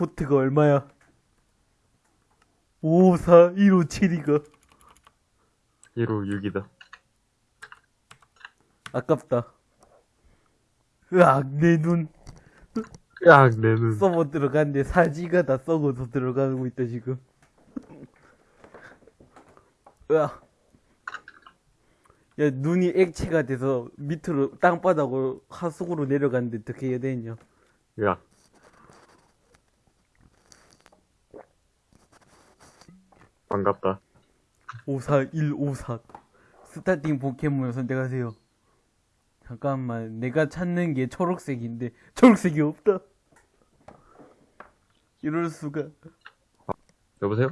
포트가 얼마야? 54157이가 156이다. 아깝다. 으악, 내 눈. 야, 내 눈. 서버 들어갔는데 사지가 다 썩어서 들어가고 있다, 지금. 으악. 야, 눈이 액체가 돼서 밑으로 땅바닥으로 하속으로 내려갔는데 어떻게 해야 되냐. 야, 반갑다. 54154. 스타팅 포켓몬을 선택하세요. 잠깐만, 내가 찾는 게 초록색인데, 초록색이 없다. 이럴 수가. 여보세요?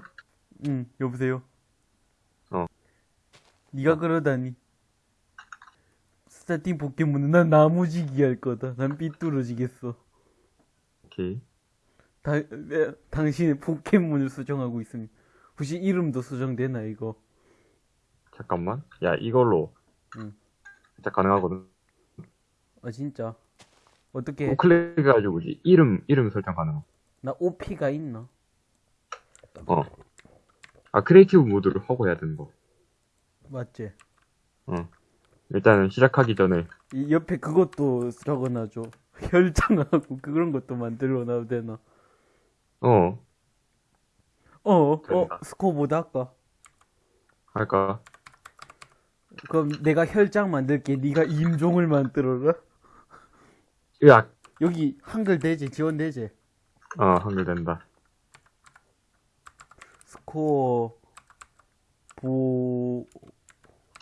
응, 여보세요? 어. 네가 그러다니. starting 포켓몬은 난 나무지기 할 거다. 난 삐뚤어지겠어. 오케이. 다, 에, 당신의 포켓몬을 수정하고 있습니다. 혹시 이름도 수정되나, 이거? 잠깐만. 야, 이걸로. 응. 진짜 가능하거든. 아, 진짜. 어떻게, 우클릭 해가지고 이제 이름, 이름 설정 가능. 나 OP가 있나? 어. 아, creative 모드를 하고 해야 되는 거. 맞지? 어. 일단은 시작하기 전에 이 옆에 그것도 적어놔줘. 혈장하고 그런 것도 만들어 놔도 되나? 어 어, 어, 된다. 스코보드 할까? 할까? 그럼 내가 혈장 만들게. 네가 임종을 만들어라. 으악. 여기 한글 되지? 지원되지? 어 한글 된다. 스코어 보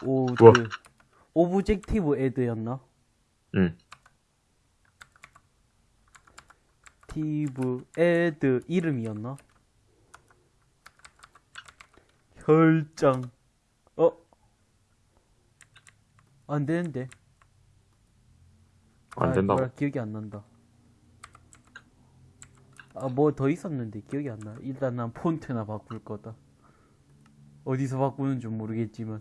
오드 우와. 오브젝티브 애드였나? 응. 티브 애드 이름이었나? 혈장. 어? 안 되는데. 안 아, 기억이 안 난다. 아 뭐 더 있었는데 기억이 안 나. 일단 난 폰트나 바꿀 거다. 어디서 바꾸는 줄 모르겠지만.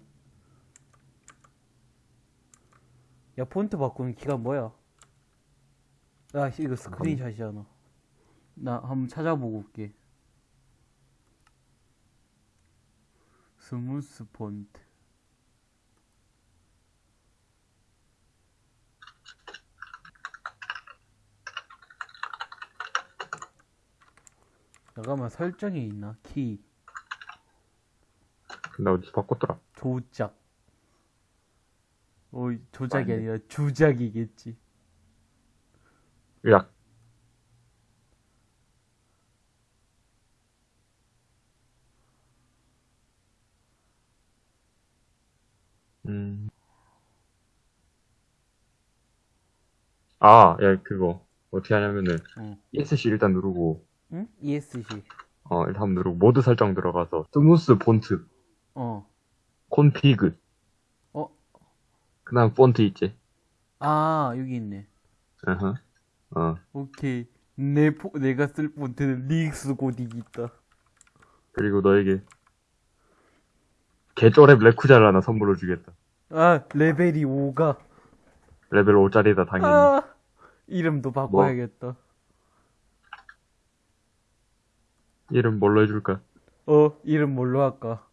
야 폰트 바꾸는 키가 뭐야? 아 이거 스크린샷이잖아. 나 한번 찾아보고 올게 smooth font 잠깐만 설정에 있나? 키 나 어디서 바꿨더라. 조작 어 조작이. 아니라 주작이겠지 으 아, 야, 그거. 어떻게 하냐면은, 응. ESC 일단 누르고, 응? ESC 어, 일단 한번 누르고, 모드 설정 들어가서, smooth font, 어 config. 어? 그 다음 폰트 있지? 아 여기 있네 어허. 어. 오케이 내 포, 내가 쓸 폰트는 Rix 고딕 있다 그리고 너에게, 개쪼랩 레쿠자를 하나 선물로 주겠다. 아 레벨이 5가 레벨 5짜리다, 당연히. 아 이름도 바꿔야겠다 이름 뭘로 해줄까? 어 이름 뭘로 할까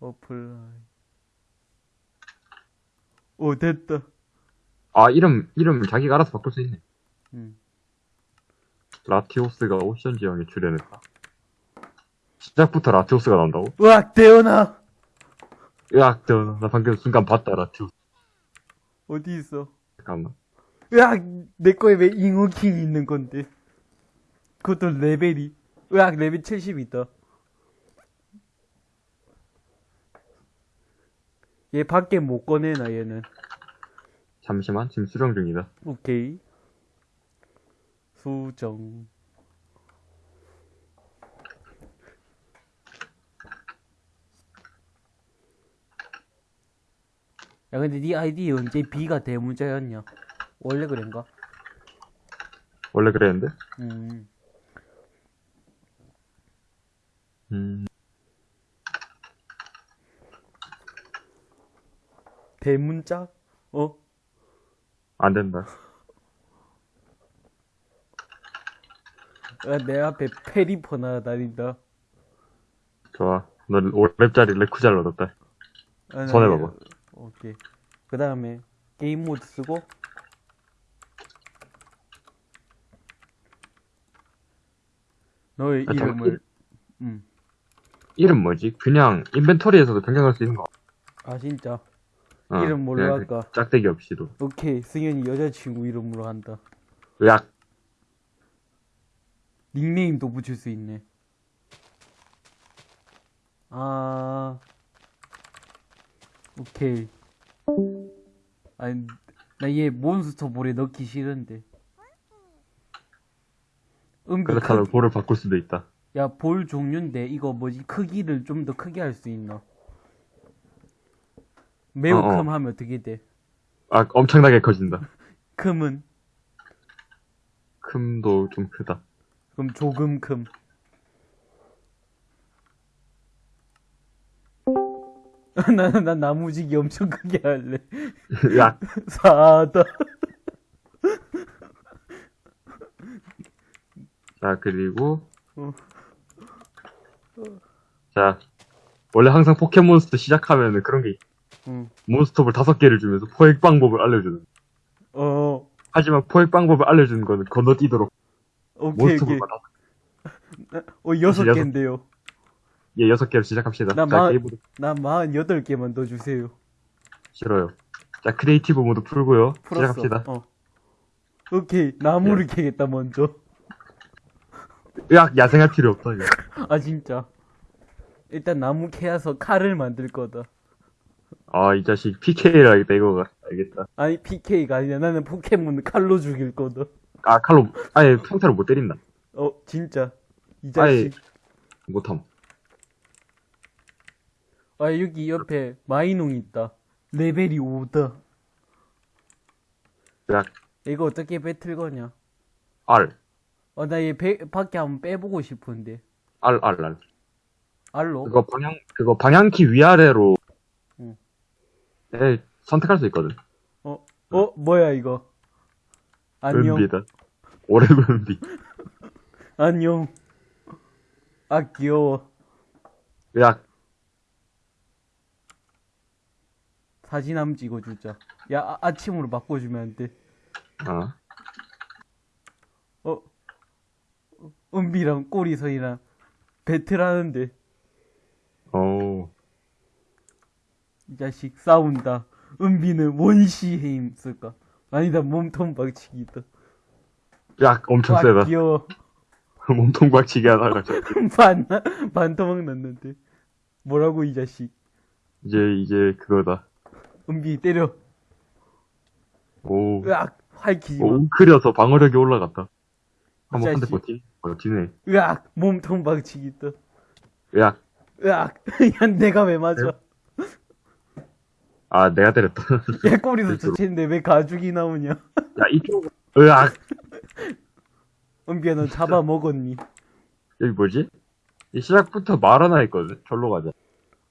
apply 오 됐다 아, 이름, 이름을 자기가 알아서 바꿀 수 있네. 응. 라티오스가 오션 지형에 출현했다. 시작부터 라티오스가 나온다고? 으악 대현아 으악, 저, 나 방금 순간 봤다, 라티오스. 어디 있어? 잠깐만. 으악 내 거에 왜 잉어킹이 있는 건데? 그것도 레벨이. 으악 레벨 70 있다. 얘 밖에 못 꺼내나 얘는? 잠시만, 지금 수정 중이다. 오케이. 수정 야 근데 네 아이디 언제 B가 대문자였냐 원래 그런가? 원래 그랬는데? 음 음, 대문자? 어? 안 된다. 아, 내 앞에 패리퍼 날아다닌다. 좋아. 너 5렙짜리 레쿠잘 얻었다. 아, 나 손에 이제- 봐봐. 오케이. 그 다음에 게임 모드 쓰고 너의 아, 이름을 음. 이름 뭐지? 그냥 inventory에서도 변경할 수 있는 거. 아 진짜 어, 이름 뭘로 할까? 그 짝대기 없이도. 오케이 승현이 여자친구 이름으로 한다 으악. 닉네임도 붙일 수 있네 아 오케이 아니 나 얘 몬스터 볼에 넣기 싫은데 은비 그렇다면 볼을 바꿀 수도 있다. 야, 볼 종류인데, 이거 뭐지, 크기를 좀 더 크게 할 수 있나? 매우 어, 어. 큼 하면 어떻게 돼? 아, 엄청나게 커진다. 금은? 큼도 좀 크다. 그럼 조금 큼. 나는, 난 나무지기 엄청 크게 할래. 으악. 사다. 자, 그리고. 어. 자. 원래 항상 포켓몬스터 시작하면은 그런 게 있- 응. 몬스터볼 다섯 개를 주면서 포획 방법을 알려주는. 어, 하지만 포획 방법을 알려주는 거는 건너뛰도록 오케이, 오케이. 몬스터볼만 다섯 어, 여섯- 개인데요. 예, 여섯 개로 시작합시다. 나 자, 마- 게임으로 난 마흔 여덟 개만 더 주세요. 싫어요. 자, creative 모드 풀고요. 풀었어. 시작합시다. 어. 오케이, 나무를 캐겠다, 먼저. 으악, 야생할 필요 없다, 이거. 아 진짜 일단 나무 캐서 칼을 만들 거다 아, 이 자식 PK를 하겠다, 이거가. 알겠다. 아니 PK가 아니라 나는 포켓몬 칼로 죽일 거다 아, 칼로, 아예 평타로 못 때린다. 어 진짜 이 아예, 자식 못함. 아 여기 옆에 마이농 있다 레벨이 5다 으악, 이거 어떻게 배틀 거냐 R. 어나얘 밖에 한번 빼보고 싶은데 R, R, R. 알로 그거 방향, 그거 방향키 위아래로, 응. 에, 선택할 수 있거든. 어? 어? 뭐야 이거 안녕 은비다. 오래군 은비. 안녕 아 귀여워 으악, 사진 한번 찍어주자 야 아, 아침으로 바꿔주면 안 돼 어. 어? 은비랑 꼬리선이랑 배틀하는데 오. 이 자식 싸운다 은비는 원시에 힘쓸까 아니다 몸통 박치기다 으악, 엄청 와 세다. 귀여워 몸통 박치기 하다가 저, 반 반토막 났는데 뭐라고 이 자식 이제, 이제 그거다. 은비 때려 오. 으악 활키지 마 오, 웅크려서 방어력이 올라갔다. 한번 한 대. 버티? 버티네. 으악 몸통 박치기다 으악. 으악 야 내가 왜 맞아 아, 내가 때렸다. 야 꼬리도. 좋친데 왜 가죽이 나오냐 야, 이쪽. 으악. 은비야 너 잡아 먹었니 여기 뭐지? 이 시작부터 말 하나 했거든. 절로 가자.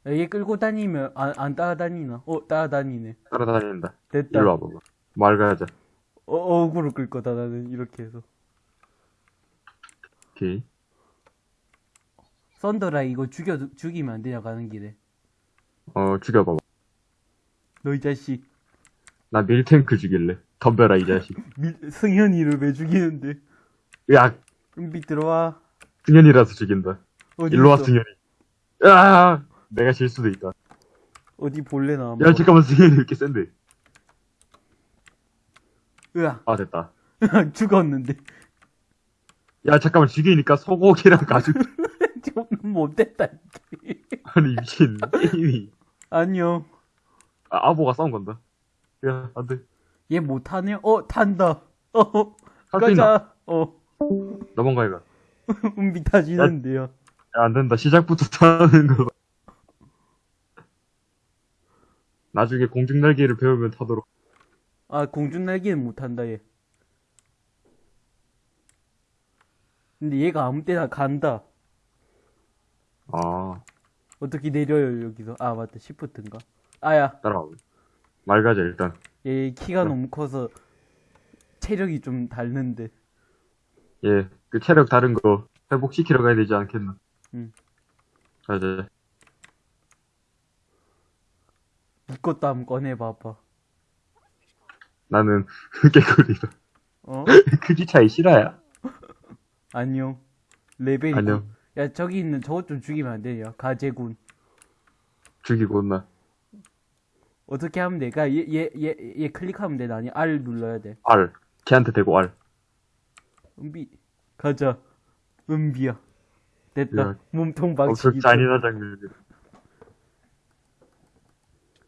야, 얘 끌고 다니면 안, 안 따라다니나? 어, 따라다니네. 따라다닌다. 됐다. 일로 와봐봐. 말 가자. 어, 어그로 끌 거다, 나는. 이렇게 해서. 오케이. 썬더라이 이거 죽여, 죽이면 안 되냐, 가는 길에. 어, 죽여봐봐. 너 이 자식. 나 밀탱크 죽일래. 덤벼라, 이 자식. 밀, 승현이를 왜 죽이는데? 으악. 은비 들어와. 승현이라서 죽인다. 일로 와? 승현이. 으악. 내가 질 수도 있다. 어디 볼래, 나. 야, 잠깐만, 승현이 왜 이렇게 센데? 으악. 아, 됐다. 죽었는데. 야, 잠깐만, 죽이니까 소고기랑 가죽. 좀 못됐다. 아니, 미친. 게임이. 안녕. 아, 아보가 싸운 건다. 야, 안 돼. 얘 못하네? 어, 탄다. 어? 가자. 어, 넘어가, 이거. 은비 타지는데요. 야, 안 된다. 시작부터 타는 거. 나중에 공중날개를 배우면 타도록. 아, 공중날개는 못한다, 얘. 근데 얘가 아무 때나 간다. 아, 어떻게 내려요, 여기서? 아, 맞다. 시프트인가? 아야, 따라와. 말 가자, 일단. 얘 키가 어. 너무 커서 체력이 좀 닳는데. 예, 그 체력 다른 거 회복시키러 가야 되지 않겠나? 응. 맞아. 니 것도 한번 꺼내봐봐. 나는 개꿀이다. 어? 크기 차이 실화야? 안녕. 레벨이. 안녕. 야, 저기 있는 저것 좀 죽이면 안 되냐? 가재군. 죽이고 온나. 어떻게 하면 돼? 그니까 얘, 얘, 얘, 얘 클릭하면 돼. 아니, R 눌러야 돼. R. 걔한테 대고 R. 은비. 가자. 은비야. 됐다. 야, 몸통 엄청 방식이. 잔인한 장면이다.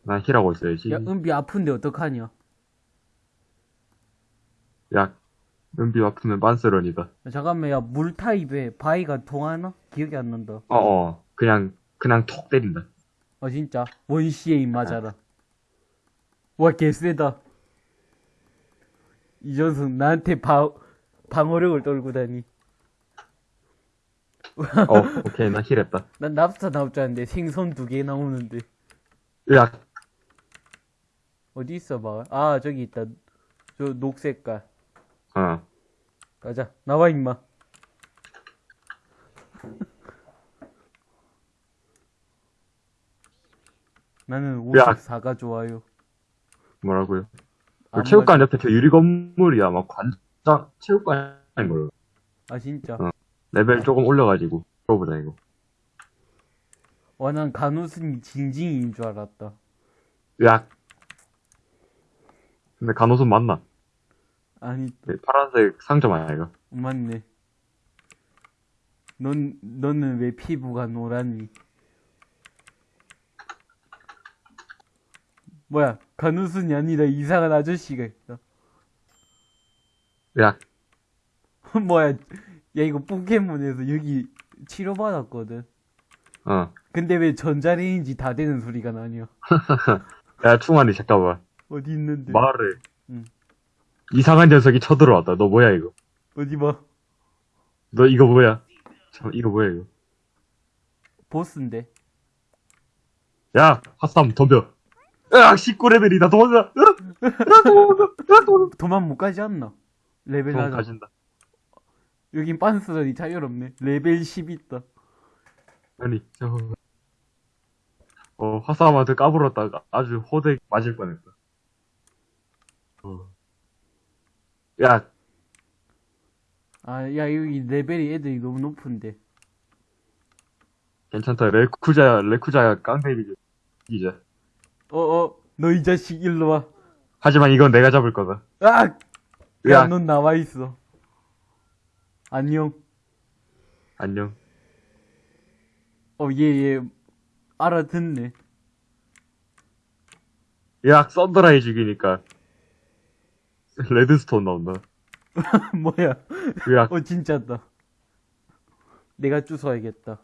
난 힐하고 있어야지. 야, 은비 아픈데 어떡하냐? 야, 은비 아프면 만스런이다. 야, 잠깐만, 야, 물 타입에 바위가 통하나? 기억이 안 난다. 어 어. 그냥, 그냥 톡 때린다. 아, 진짜. 원시에 입 맞아라. 와, 개쎄다. 이 녀석 나한테 방, 방어력을 떨고 다니. 어, 오케이. 나 힐했다. 난 납사 나올 줄 알았는데 생선 두 개 나오는데. 야, 어디 있어, 봐. 아, 저기 있다. 저 녹색깔. 어. 가자. 나와, 임마. 나는 야. 54가 좋아요. 뭐라고요? 그 체육관 옆에 저 유리 건물이야. 막 관장, 체육관인 걸로. 말- 아, 진짜. 어. 레벨 조금 올려가지고. 들어보자, 이거. 와, 난 간호순이 징징이인 줄 알았다. 야. 근데 간호선 맞나? 아니, 네, 파란색 상점 아니야, 이거? 맞네. 넌, 너는 왜 피부가 노랗니? 뭐야, 간호순이 아니라 이상한 아저씨가 있다. 야, 뭐야, 야, 이거 포켓몬에서 여기 치료받았거든. 어. 근데 왜 전자레인지 다 되는 소리가 나냐? 야, 충만이, 잠깐만. 어디 있는데? 말해. 응. 이상한 녀석이 쳐들어왔다. 너 뭐야, 이거? 어디 봐. 너 이거 뭐야? 저, 이거 뭐야, 이거? 보스인데. 야, 핫삼 덤벼. 으악, 19레벨이다. 도망가. 으악, 으악, 도망가. 으악, 도망가. 도망 못 가지 않나? 레벨 도망 낮아. 가진다. 여긴 빤스런이 자유롭네. 레벨 10 있다. 아니, 저, 어, 핫삼한테 까불었다가 아주 호되게 맞을 뻔했다. 어. 야, 아, 야, 여기 레벨이 애들이 너무 높은데. 괜찮다. 레쿠자, 레쿠자 깡패비지. 이제. 어, 어, 너 이 자식 일로 와. 하지만 이건 내가 잡을 거다. 아! 야, 야, 넌 나와 있어. 안녕. 안녕. 어, 얘, 얘, 알아듣네. 야, 썬더라이 죽이니까. 레드스톤 나온다. 뭐야. 야, 어, 진짜다. 내가 주워야겠다.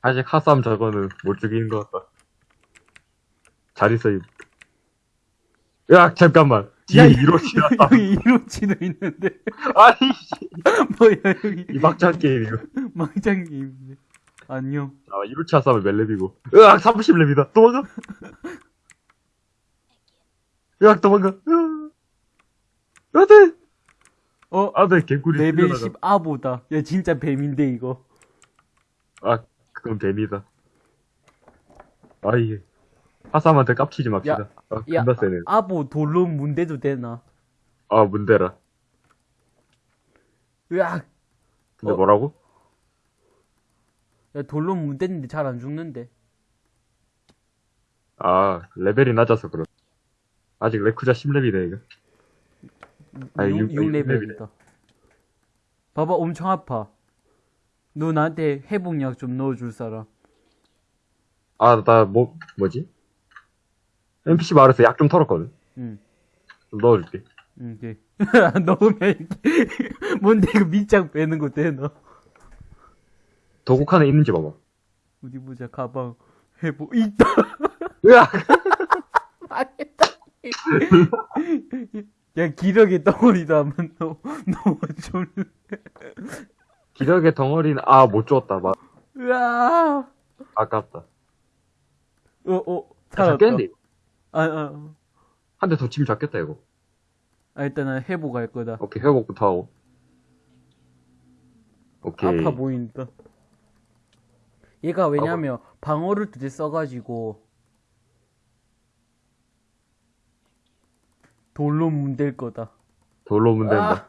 아직 하삼 저거는 못 죽이는 것 같다. 잘 있어, 이. 야, 잠깐만. 뒤에 야, 이로치 나왔다. 여기 이로치도 있는데. 아니, 씨. 뭐야, 여기. 이 막장 게임, 이거. 망장 게임이네. 안녕. 아, 이로치 몇 렙이고. 으악, 30렙이다. 도망가. 으악, 도망가. 으악. 안 돼. 어, 안 돼, 개꿀이 레벨 풀려나가. 10 아보다. 야, 진짜 뱀인데, 이거. 아, 그건 뱀이다. 아, 이게. 하삼한테 깝치지 맙시다. 야, 아, 야, 존나 세네. 아보 돌로 문대도 되나? 아, 문대라. 으악! 근데 어. 뭐라고? 야, 돌로 문대는데 잘 안 죽는데. 아, 레벨이 낮아서 그렇. 아직 레쿠자 10렙이네, 이거. 아, 6, 육- 육 6레벨이다. 봐봐, 엄청 아파. 너 나한테 회복약 좀 넣어줄 사람. 아, 나, 뭐, 뭐지? NPC 마을에서 약 좀 털었거든. 응, 좀 넣어줄게. 응, 돼. 넣으면. 뭔데, 이거 밑장 빼는 거 되나? 도구 칸에 있는지 봐봐. 어디 보자, 가방. 회복, 있다! 으악! 야, 기력의 덩어리도 한번 넣어, 넣어줄래? 기력의 덩어리는, 아, 못 주었다. 마, 으아! 아깝다. 어, 어, 잘 살았다. 깼는데, 이거. 아, 아, 한 대 더 치면 잡겠다, 이거. 아, 일단은 회복할 거다. 오케이, 회복부터 하고. 오케이. 아파 보인다. 얘가 왜냐면 방어를 두 대 써가지고 돌로 문댈 거다. 돌로 된다. 아,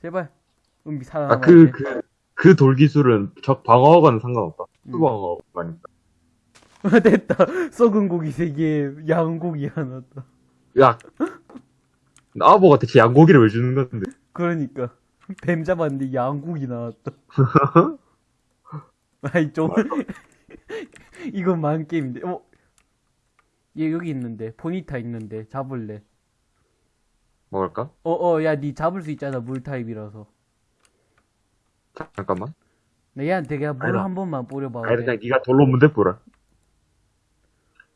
제발 은비 살아남아. 아, 그, 그, 그 돌 기술은 적 방어하고는 상관없다. 음. 수방어만 있다. 됐다. 썩은 고기 세 개, 양은 고기 하나다. 야! 아보가 대체 양고기를 왜 주는 건데? 그러니까 뱀 잡았는데 양고기 나왔다. 아이 좀 이건 만 게임인데. 어? 얘 여기 있는데 포니타 있는데 잡을래. 먹을까? 어어 야 니 잡을 수 있잖아 물 타입이라서. 잠깐만. 나 얘한테 그냥 물. 한 번만 뿌려봐. 아니, 그냥 니가 돌로 문대 뿌라.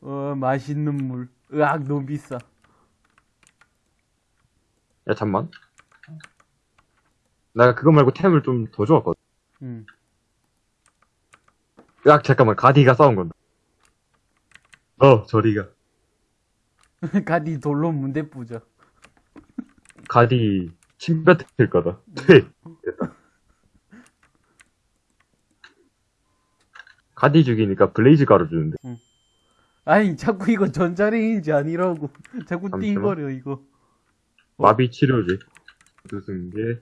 어 맛있는 물. 으악 너무 비싸. 야, 잠만. 내가 그거 말고 템을 좀더 주었거든. 응. 야, 잠깐만. 가디가 싸운 건다. 어, 저리가. 가디 돌로 문대 뿌자. 가디 침 뱉을 거다. 퇴! 됐다. 가디 죽이니까 블레이즈 가루 주는데. 아니 자꾸 이거 전자레인지 아니라고. 자꾸. 띵거려 이거. 마비 치료제. 무슨 게,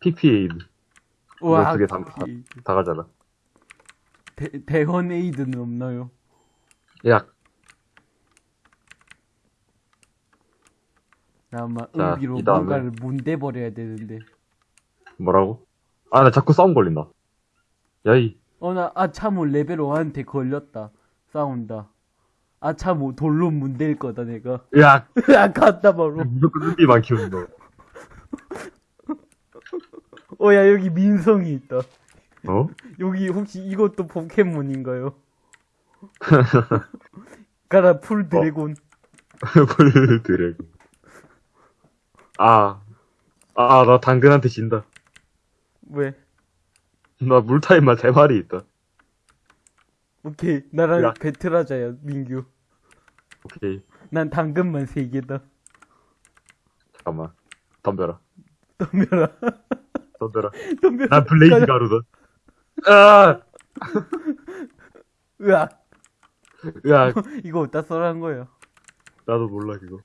PP에이드. 으악. 두개 다- 이- 다 가잖아. 대, 대헌 에이드는 없나요? 야, 나 아마 자, 은비로 이 다음에. 뭔가를 문대버려야 되는데. 뭐라고? 아, 나 자꾸 싸움 걸린다. 야이, 어, 나 아차모 레벨 5한테 걸렸다. 싸운다. 아차모 돌로 문댈 거다, 내가. 야, 아, 갔다 바로. 무조건 키우는 거. 어, 야, 여기 민성이 있다. 어? 여기 혹시 이것도 포켓몬인가요? 가라, 풀 드래곤. 불 드래곤. 아, 아, 나 당근한테 진다. 왜? 나 물타입만 세 마리 있다. 오케이. 나랑 야. 배틀하자야, 민규. 오케이, 난 당근만 세 개다. 잠깐만. 덤벼라. 덤벼라. 덤벼라. 덤벼라. 난 블레이즈 가자. 가루다. 아! 으악. 야, 이거 어디다 써란 거야? 나도 몰라, 그거.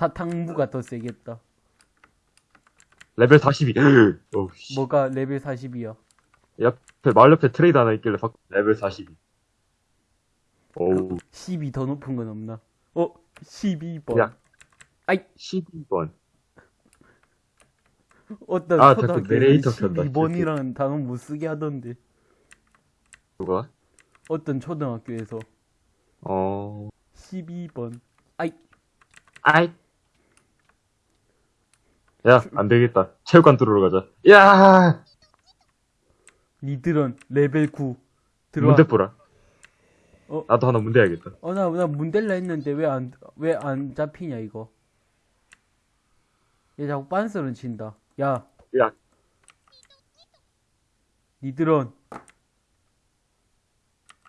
사탕무가 더 세겠다. 레벨 42. 어우, 씨. 뭐가 레벨 40이야? 옆에, 말 옆에 트레이너 하나 있길래 바- 레벨 42. 어우, 12 더 높은 건 없나? 어? 12번. 야. 아이. 12번. 어떤 아, 초등학교에 내레이터 켠다, 12번이라는 단어 못 쓰게 하던데. 누가? 어떤 초등학교에서 어, 12번. 아이. 아이. 야, 안 되겠다. 체육관 뚫으러 가자. 야! 니들은 레벨 9. 들어와. 문대 뿌라. 어? 나도 하나 문대 해야겠다. 어, 나, 나 문델라 했는데 왜 안, 왜 안 잡히냐, 이거. 얘 자꾸 빤스런 친다. 야, 야, 니들은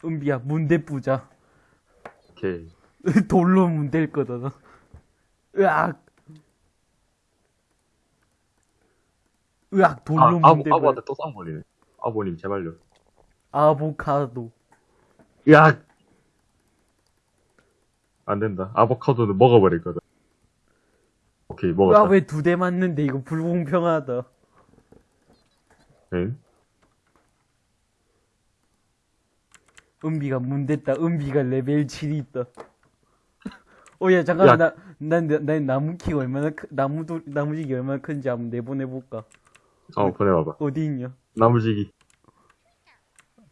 은비야, 문대 뿌자. 오케이. 돌로 문댈 거다, 너. 으악! 으악, 돌로 아, 아보, 아보한테. 또 싸움 걸리네. 아보님, 제발요. 아보카도. 야! 안 된다. 아보카도는 먹어버릴 거다. 오케이, 먹었다. 아, 왜 두 대 맞는데, 이거 불공평하다. 응? 은비가 문댔다. 은비가 레벨 7이 있다. 어, 야, 잠깐만, 야. 나, 난, 난, 난 나무 키가 얼마나, 크, 나무도, 나무지기 얼마나 큰지 한번 내보내볼까. 어, 보내봐봐. 어디 있냐? 나무지기.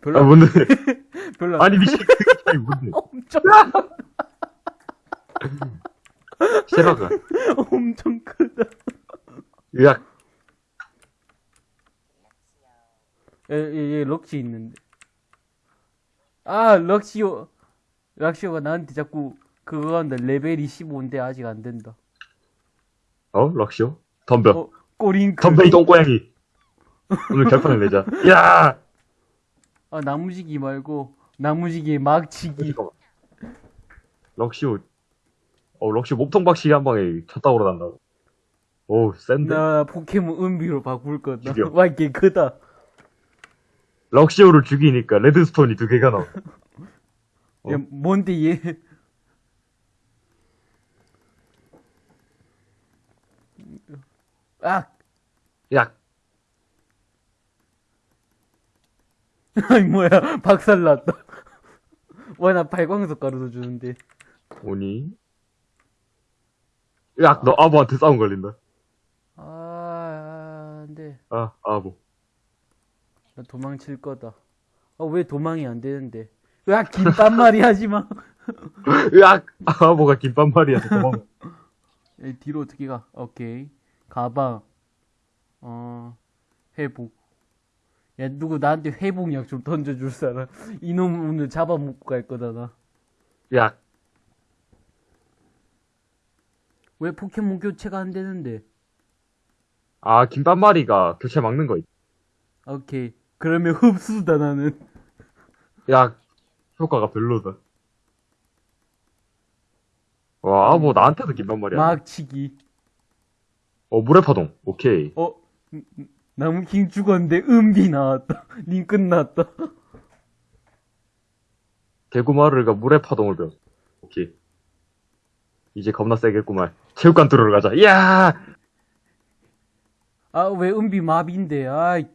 별로, 아, 안- 뭔데? 별로, 안- 아니, 미친, 아니, 뭔데? 엄청, 싫어가. 엄청 크다. 야, 얘, 얘, 얘 럭시 있는데. 아, 럭시오. 럭시오가 나한테 자꾸 그거 한다. 레벨이 15인데 아직 안 된다. 어? 럭시오? 덤벼. 어, 꼬링크. 덤벼, 이 똥고양이. 오늘 결판을 내자. 야! 아, 나무지기 말고, 나무지기 막치기. 럭시오, 어, 럭시 몸통 박치기 한 방에 쳤다고 그러단다고. 오, 센데? 나 포켓몬 은비로 바꿀 거다. 와, 이게 크다. 럭시오를 죽이니까 레드스톤이 두 개가 나와. 어? 야, 뭔데, 얘. 아! 야, 아니, 뭐야. 박살 났다. 와, 나 발광석 가루도 주는데. 오니? 야, 너 아부한테 싸움 걸린다. 아, 안 돼. 아, 아부. 나 도망칠 거다. 어, 왜 도망이 안 되는데? 야, 김밥 말이 하지 마. 야, 아부가 김밥 말이야. 도망. 에, 뒤로 어떻게 가? 오케이. 가방. 어, 회복. 야, 누구 나한테 회복약 좀 던져줄 사람. 이놈 오늘 잡아먹고 갈 거다, 나. 야, 왜 포켓몬 교체가 안 되는데? 아, 김밥말이가 교체 막는 거 있. 오케이. 그러면 흡수다, 나는. 야, 효과가 별로다. 와, 아부 나한테도 김밥말이야. 막치기. 어, 물의 파동. 오케이. 어, 나무킹 죽었는데 은비 나왔다. 님 끝났다. 개구마르가 물의 파동을 배웠어. 오케이. 이제 겁나 세겠구만. 체육관 뚫으러 가자. 야! 아, 왜 은비 마비인데? 아이,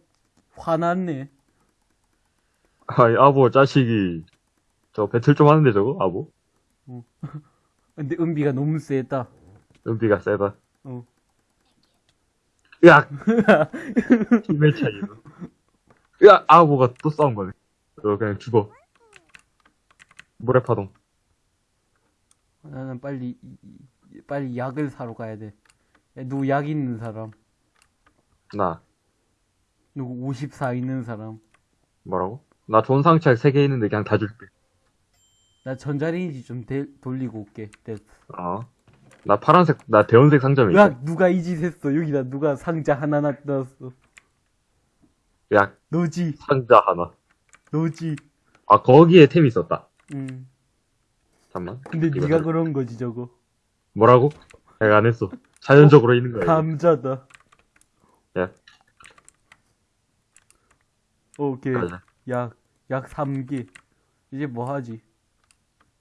화났네. 아이, 아부 자식이. 저 배틀 좀 하는데 저거? 아부? 근데 은비가 너무 세다. 은비가 세다. 어. 야! 힘의 차이로. 야! 아부가 또 싸운 거네. 너 그냥 죽어. 물의 파동. 나는 빨리, 빨리 약을 사러 가야 돼. 야, 누구 약 있는 사람? 나. 누구 54 있는 사람? 뭐라고? 나 상처약 3개 있는데 그냥 다 줄게. 나 전자레인지 좀 데- 돌리고 올게. 됐어. 어. 나 파란색, 나 대원색 상점에 야, 있어. 누가 이 짓 했어? 여기다 누가 상자 하나 놔뒀어. 야, 너지, 상자 하나. 너지. 아, 거기에 템이 있었다. 응. 잠깐만. 근데 이거 네가 사- 그런 거지, 저거. 뭐라고? 내가 안 했어. 자연적으로 있는 거야. 감자다. 야. 오케이. 가자. 약, 약 3개. 이제 뭐 하지?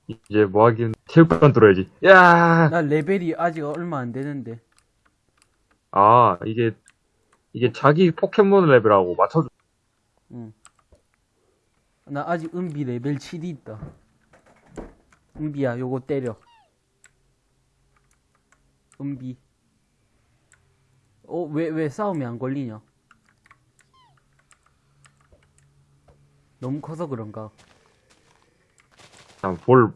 이제 뭐 하긴 체육관 뚫어야지. 야! 나 레벨이 아직 얼마 안 되는데. 아, 이게 이게 자기 포켓몬 레벨하고 맞춰줘. 응. 나 아직 은비 레벨 7이 있다. 은비야, 요거 때려. 은비. 어, 왜, 왜 싸움이 안 걸리냐? 너무 커서 그런가? 그냥 볼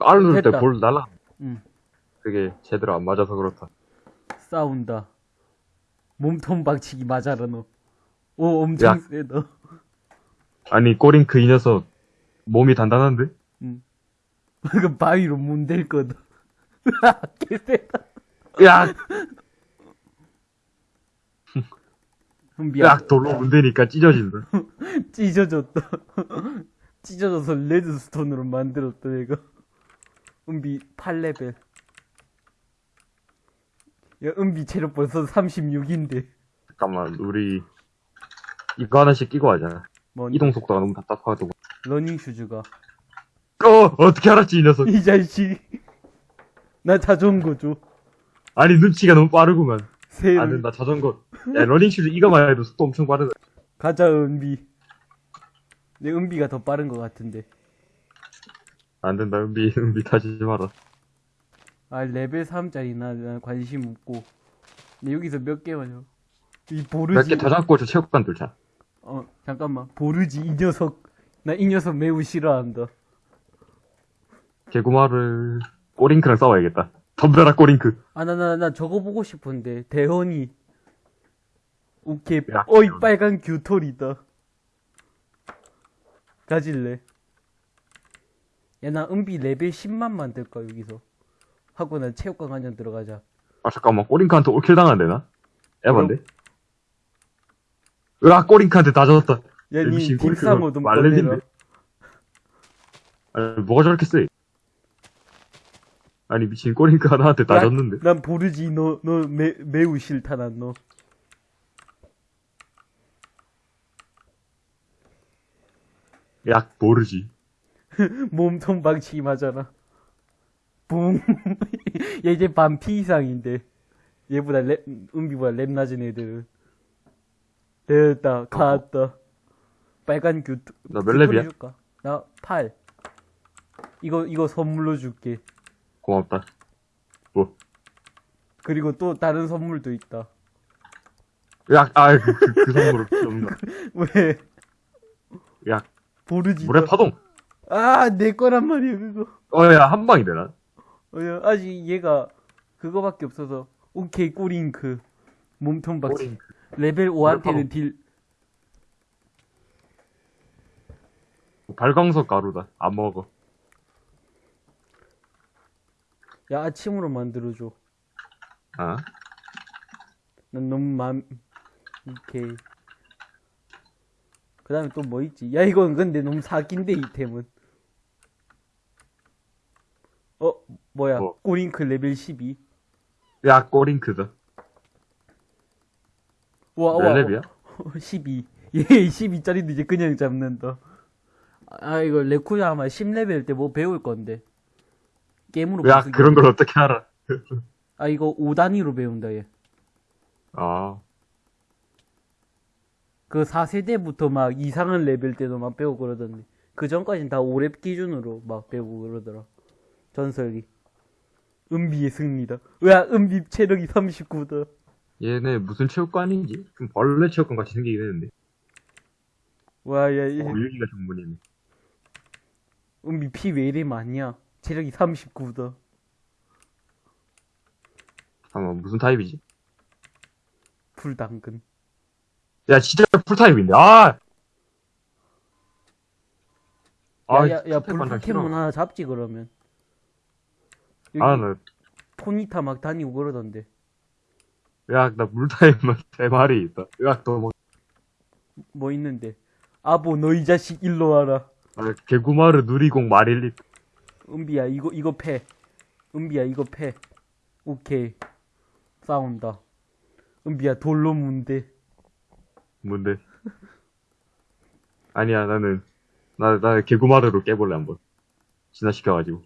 알을 누를. 때 볼 날라. 응. 그게 제대로 안 맞아서 그렇다. 싸운다. 몸통 박치기 맞아라, 너. 오, 엄청 야. 세다. 아니 꼬링크 이 녀석 몸이 단단한데? 그 바위로 문댈 거다. 개세다. 야! 야! 돌로 문대니까 찢어진다. 찢어졌다. 찢어져서 레드스톤으로 만들었다, 내가. 은비 8레벨. 야, 은비 체력 벌써 36인데. 잠깐만 우리 이거 하나씩 끼고 하자. 뭐, 이동 속도가 너무 답답하고. 러닝 슈즈가. 어! 어떻게 알았지 이 녀석. 이 자식. 나 자전거 줘. 아니 눈치가 너무 빠르구만. 새를. 안 된다 자전거. 야 러닝 슈즈 이거만 해도 속도 엄청 빠르다. 가자, 은비. 내 은비가 더 빠른 것 같은데. 안 된다 은비 은비 타지 마라. 아, 레벨 3짜리 나, 나 관심 없고. 근데 여기서 몇 개만 요. 이몇 보르지. 개더 잡고 저 체육관 뚫자. 어, 잠깐만. 보르지, 이 녀석. 나 이 녀석 매우 싫어한다. 개구마를 꼬링크랑 싸워야겠다. 덤벼라 꼬링크. 아, 나, 나, 나 저거 보고 싶은데. 대헌이. 오케이. 야. 어이, 빨간 규토리다. 가질래. 야, 나 은비 레벨 10만 만들까, 여기서. 하고 난 체육관 관전 들어가자. 아 잠깐만 꼬링크한테 올킬 당한대나? 에반데? 으아 꼬링크한테 다 젖었다. 야, 니 MC 꼬리가 딥상어 좀? 꺼내라. 아니 뭐가 저렇게 세? 아니, 미친 꼬링크가 나한테 다 줬는데. 난 보르지, 너, 너 매, 매우 싫다, 난 너. 약 모르지. 몸통 맞아라. 붕. 얘 이제 반피 이상인데. 얘보다 랩, 은비보다 랩 낮은 애들은. 됐다, 갔다. 빨간 규. 나몇 랩이야? 줄까? 나 8. 이거, 이거 선물로 줄게. 고맙다. 뭐. 그리고 또 다른 선물도 있다. 약, 아, 그, 그, 그 선물을 없나. 왜? 약, 보르지. 물에 파동. 아, 내 거란 말이야, 그거. 어, 야, 한 방이 되나? 어, 야, 아직 얘가 그거밖에 없어서. 오케이, 꼬링크. 몸통 박치. 꼬링크. 레벨 5한테는 딜, 발광석 가루다. 안 먹어. 야, 아침으로 만들어줘. 아? 난 너무 맘, 오케이. 그 다음에 또 뭐 있지? 야, 이건 근데 너무 사기인데, 이템은. 어, 뭐야. 뭐? 꼬링크 레벨 12. 야, 꼬링크다. 와, 몇 와. 랩이야? 12. 얘 12짜리도 이제 그냥 잡는다. 아, 이거 레쿠야 아마 10레벨 때 뭐 배울 건데. 게임으로 야, 그런 걸 어떻게 알아? 아, 이거 5단위로 배운다, 얘. 아, 그 4세대부터 막 이상한 레벨 때도 막 배우고 그러던데. 그 전까진 다 5렙 기준으로 막 배우고 그러더라. 전설이. 은비의 승리다. 야, 은비 체력이 39다. 얘네 무슨 체육관인지? 좀 벌레 체육관 같이 생기긴 했는데. 와, 야, 얘, 어, 여기가 전문이네. 은비 피 왜 이래 많냐? 체력이 39다. 잠깐만, 무슨 타입이지? 불당근. 야, 진짜 풀타입인데, 아! 야, 야, 야, 풀타입 불 완전 포켓몬 싫어. 하나 잡지, 그러면. 여기 아, 나, 포니타 막 다니고 그러던데. 야, 나 물타입만 세 마리 있다. 야, 너 뭐, 뭐 있는데. 아보, 너 이 자식 일로 와라. 아, 개구마르 누리공 마릴리. 은비야, 이거, 이거 패. 은비야, 이거 패. 오케이. 싸운다. 은비야, 돌로 문대. 뭔데? 아니야, 나는, 나, 나 개구마르로 깨볼래, 한번. 진화시켜가지고.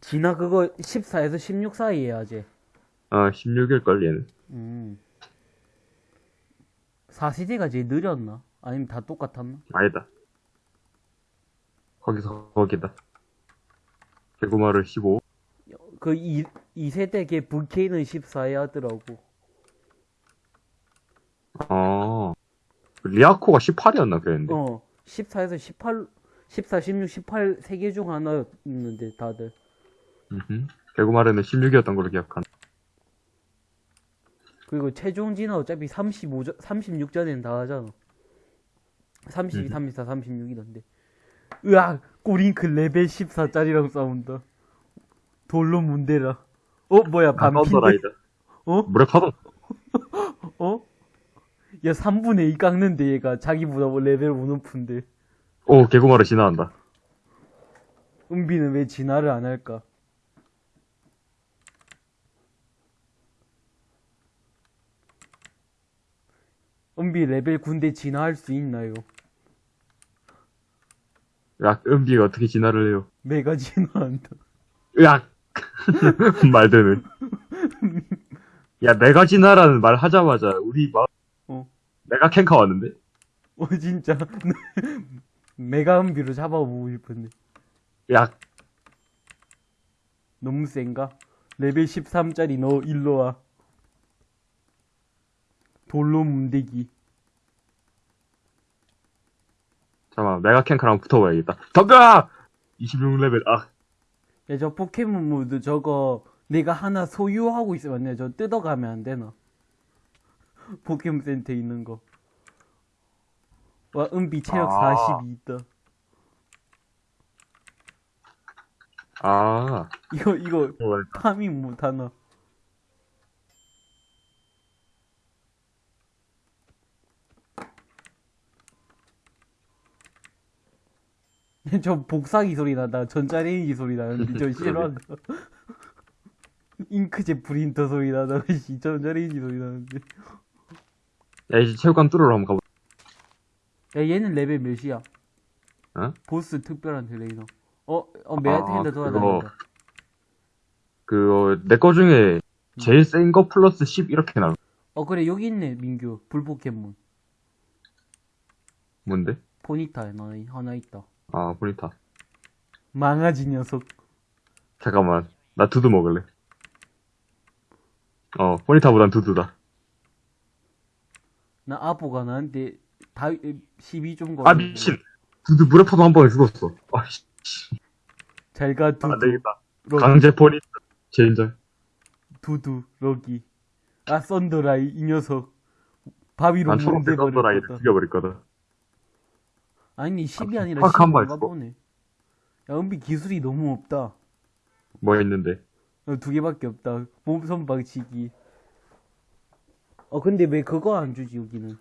진아 그거 14에서 16 사이에 아재. 아, 16일걸, 얘는. 음. 4세대가 제일 느렸나? 아니면 다 똑같았나? 아니다. 거기서, 거기다. 개구마르 15. 그 2, 2세대 걔 VK는 14에 하더라고. 아. 리아코가 18이었나, 그랬는데. 어, 14에서 18, 14, 16, 18세개중 하나였는데 다들. 음흠. 개구마르는 16이었던 걸로 기억한다. 그리고 최종 진화 어차피 35전, 36전에는 다 하잖아. 32, 음. 34, 36이던데. 으악! 꼬링크 레벨 14짜리랑 싸운다. 돌로 문대라. 어, 뭐야, 아, 반핀데? 썬더라이더. 어? 물의 파동. 어? 야, 3분의 2 깎는데, 얘가. 자기보다 뭐 레벨 5 높은데. 오, 개구마르 진화한다. 은비는 왜 진화를 안 할까? 은비 레벨 9인데 진화할 수 있나요? 야, 은비가 어떻게 진화를 해요? 메가 진화한다. 으악! 말되는. 야, 메가 진화라는 말 하자마자 우리 막, 어. 메가 캥카 왔는데? 어, 진짜. 메가 은비로 잡아보고 싶은데. 야, 너무 센가? 레벨 13짜리 너 일로 와. 돌로 문대기. 잠깐만, 메가 캥카랑 붙어봐야겠다. 덤벼! 26레벨, 아, 야, 저 포켓몬 모드 저거 내가 하나 소유하고 있으면 안 돼. 저 뜯어가면 안 되나? 포켓몬 센터에 있는 거. 와, 은비 체력 아. 42 있다. 아, 이거, 이거, 어, 파밍 못하나? 저 복사기 소리 난다. 전자레인지 소리 나는데 저 싫어한다. 잉크젯 프린터 소리 나다. 씨, 전자레인지 소리 나는데. 야, 이제 체육관 뚫으러 한번 가보자. 야, 얘는 레벨 몇이야? 어? 보스 특별한 트레이너. 어, 어, 메아테인다 아, 돌아다닌다. 그, 내거 중에 제일 센거 플러스 10 이렇게 나와. 어, 그래, 여기 있네, 민규. 불포켓몬. 뭔데? 포니타 하나, 하나 있다. 아, 포니타. 망아지 녀석. 잠깐만. 나 두두 먹을래. 어, 보니타보단 두두다. 나 아보가 나한테 다 12좀 거. 아, 미친! 두두 물에 파도 한 번에 죽었어. 아, 씨. 잘가 두두. 안 되겠다. 러, 강제 포니타. 제인절. 두두 럭이. 아 썬더라이 이 녀석. 바위로 난 초록색 썬더라이를 버렸다. 죽여버릴 거다. 아니 10이 아니라 확한 10인가 발 보네. 야 은비 기술이 너무 없다. 뭐 있는데? 어, 두 개밖에 없다. 몸선 박치기. 어 근데 왜 그거 안 주지 여기는?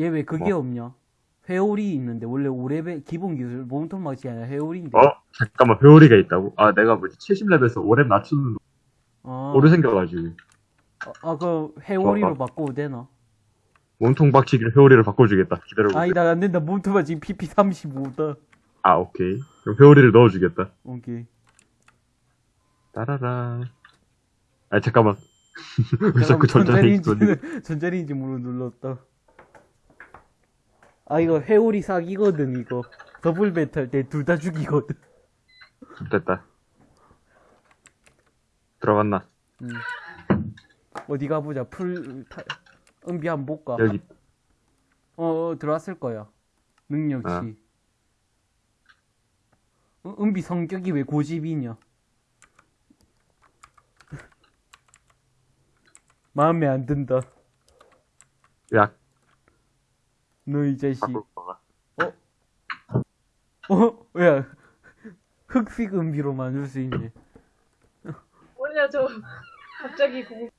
얘 왜 그게 뭐? 없냐? 회오리 있는데 원래 5레벨 기본 기술 몸통 박치기 아니라 회오리인데. 어? 잠깐만, 회오리가 있다고? 아, 내가 뭐지? 70렙에서 5렙 낮추는 아, 오류 생겨가지고. 아, 그 회오리로 어, 어. 바꿔도 되나? 몸통 박치기를 회오리를 바꿔주겠다. 기다려보세요. 아니다 안 된다 몸통 박치기 PP 35다. 아, 오케이. 그럼 회오리를 넣어주겠다. 오케이. 따라라. 아, 잠깐만. 왜 자꾸 전자레인지 전자레인지 문을 눌렀다. 아 이거 회오리 사기거든 이거. 더블 배틀 때 둘 다 죽이거든. 됐다. 들어갔나? 음. 어디 가보자. 풀 타... 은비 한번 볼까? 여기. 어, 어 들어왔을 거야. 능력치. 아. 어, 은비 성격이 왜 고집이냐? 마음에 안 든다. 야, 너 이 자식. 거가. 어? 야, 흑색 은비로 만들 수 있네. 뭐냐 저 갑자기 공...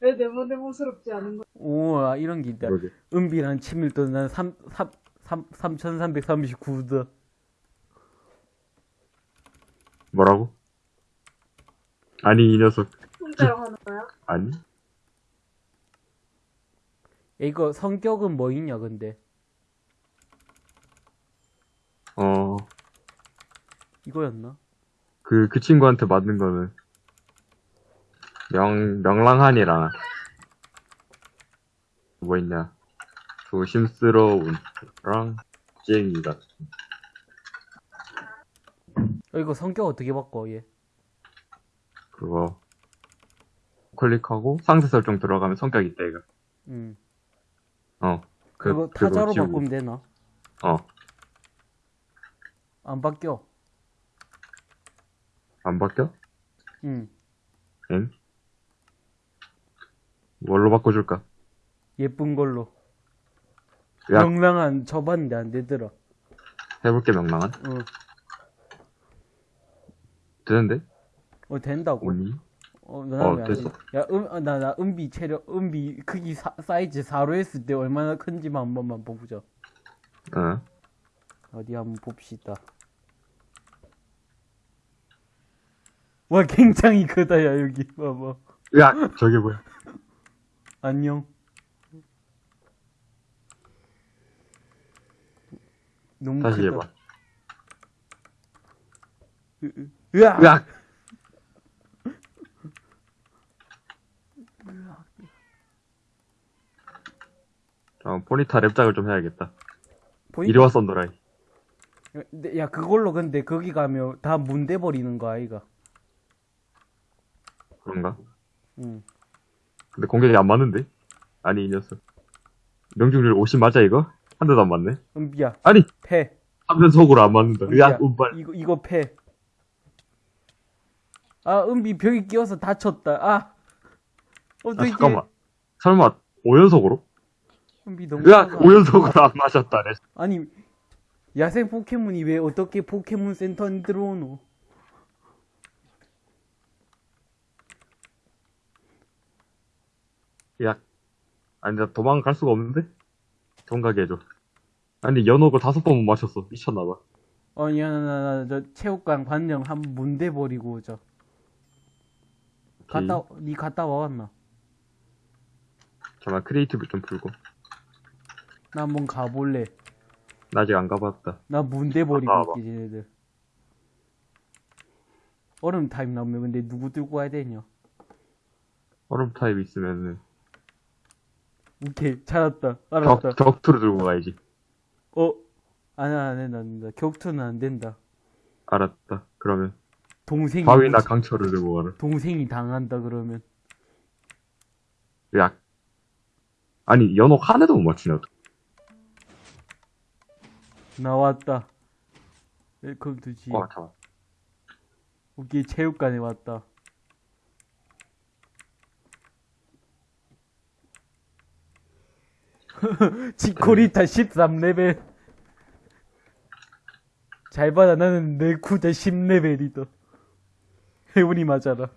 왜 네모네모스럽지 않은 거야? 오, 아, 이런 게 있다. 그러게. 은비랑 친밀도는 난 3, 3, 3, 3339다. 뭐라고? 아니, 이 녀석. 혼자로 하는 거야? 아니? 이거 성격은 뭐 있냐, 근데? 어, 이거였나? 그, 그 친구한테 맞는 거는. 명, 명랑한이랑. 뭐 있냐. 조심스러운. 랑, 쟁이 같은. 어, 이거 성격 어떻게 바꿔, 얘? 그거. 클릭하고 상세 설정 들어가면 성격 있다, 이거. 음. 어. 그, 그거 타자로 지우고. 바꾸면 되나? 어. 안 바뀌어. 안 바뀌어? 응. 엥? 뭘로 바꿔줄까? 예쁜 걸로. 야, 명랑한 쳐봤는데 안 되더라. 해볼게, 명랑한. 어, 되는데? 어 된다고. 오니? 어, 어, 됐어. 야, 음, 아, 나, 나, 은비 체력, 은비 크기 사, 사이즈 4로 했을 때 얼마나 큰지만 한 번만 보자. 어. 어디 한번 봅시다. 와, 굉장히 크다, 야, 여기. 봐봐. 야, 저게 뭐야? 안녕. 너무 다시 크다. 해봐. 으, 으, 으악! 야! 어, 포니타 랩작을 좀 해야겠다. 보니까- 이리 와, 썬더라이. 근데 야, 그걸로 근데 거기 가면 다 문 대 버리는 거 아이가? 그런가? 응. 근데 공격이 안 맞는데? 아니, 이 녀석. 명중률 50 맞아, 이거? 한 대도 안 맞네? 은비야, 아니! 패. 3연속으로 안 맞는다. 은비야, 야, 운발. 이거, 이거 패. 아, 은비 벽에 끼워서 다쳤다. 아! 아, 어떻게? 잠깐만. 설마, 5연속으로? 은비 너무. 야, 작아. 5연속으로 안 맞았다네. 아니, 야생 포켓몬이 왜 어떻게 포켓몬 센터에 들어오노? 야. 아니, 나 도망갈 수가 없는데? 통과게 해줘. 아니, 연옥을 다섯 번 못 맞췄어. 미쳤나봐. 아니, 야, 나, 나, 나, 저, 체육관 관령 한번 문대 버리고 오자. 갔다, 니 갔다 와왔나? 잠깐, creative 좀 풀고. 나 한번 가볼래. 나 아직 안 가봤다. 나 문대 버리고. 있지, 쟤네들. 얼음 타입 나오면 근데 누구 들고 와야 되냐? 얼음 타입 있으면은, 오케이, 찾았다. 알았다. 격, 격투를 들고 가야지. 어? 아니, 안 된다, 안 된다. 격투는 안 된다. 알았다. 그러면, 동생이, 바위나? 강철을 들고 가라. 동생이 당한다, 그러면. 야. 아니, 연옥 한 대도 못 맞추네, 어떡해. 나왔다. Welcome to the. 와, 잠깐. 오케이, 체육관에 왔다. 지코리타 13레벨. 잘 받아, 나는 네쿠자 10레벨이다. 해운이 맞아라.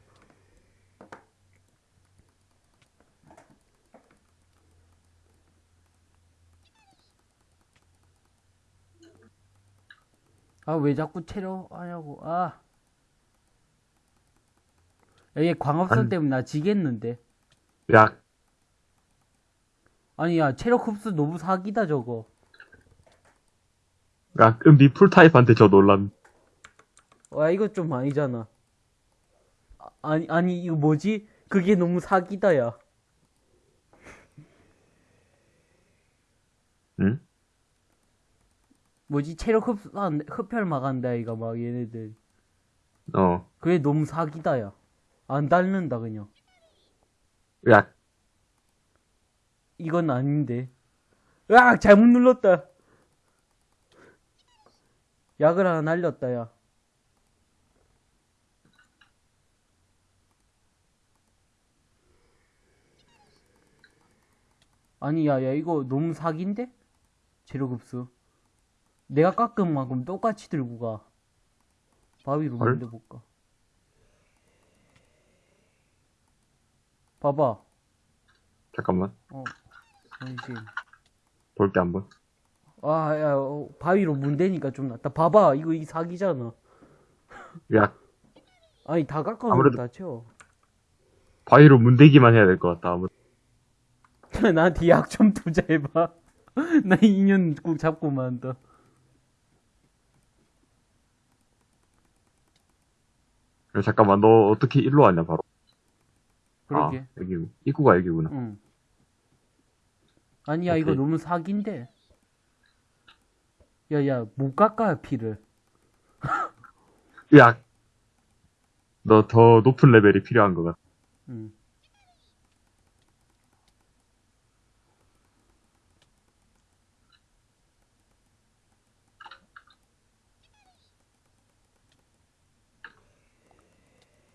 아, 왜 자꾸 체력 하냐고, 아. 야, 얘 광합선 아니. 때문에 나 지겠는데. 야, 아니, 야, 체력 흡수 너무 사기다, 저거. 야, 은비 풀타입한테 저 논란. 와, 이거 좀 아니잖아. 아, 아니, 아니, 이거 뭐지? 그게 너무 사기다, 야. 응? 뭐지? 체력 흡수, 아, 흡혈 막한다, 이거 막, 얘네들. 어. 그게 너무 사기다, 야. 안 닳는다, 그냥. 야, 이건 아닌데. 으악! 잘못 눌렀다. 약을 하나 날렸다, 야. 아니, 야, 야, 이거 너무 사기인데? 재료 급수. 내가 깎은 만큼 똑같이 들고 가. 바위로 헐? 만들어볼까? 봐봐. 잠깐만. 어, 잠시. 볼게 한번. 아, 야, 어, 바위로 문대니까 좀 낫다. 봐봐, 이거 이 사기잖아. 야, 아니, 다 깎아놓으면 아무래도- 다 채워. 바위로 문대기만 해야 될 것 같다. 아무 나한테 약 좀 투자해봐. 나 2년 꼭 잡고만 한다. 야, 잠깐만, 너 어떻게 일로 왔냐, 바로. 그러게. 아, 여기, 입구가 여기구나. 응. 아니야, 이거 오케이. 너무 사기인데. 야, 야, 못 깎아, 피를. 야! 너 더 높은 레벨이 필요한 것 같아. 응.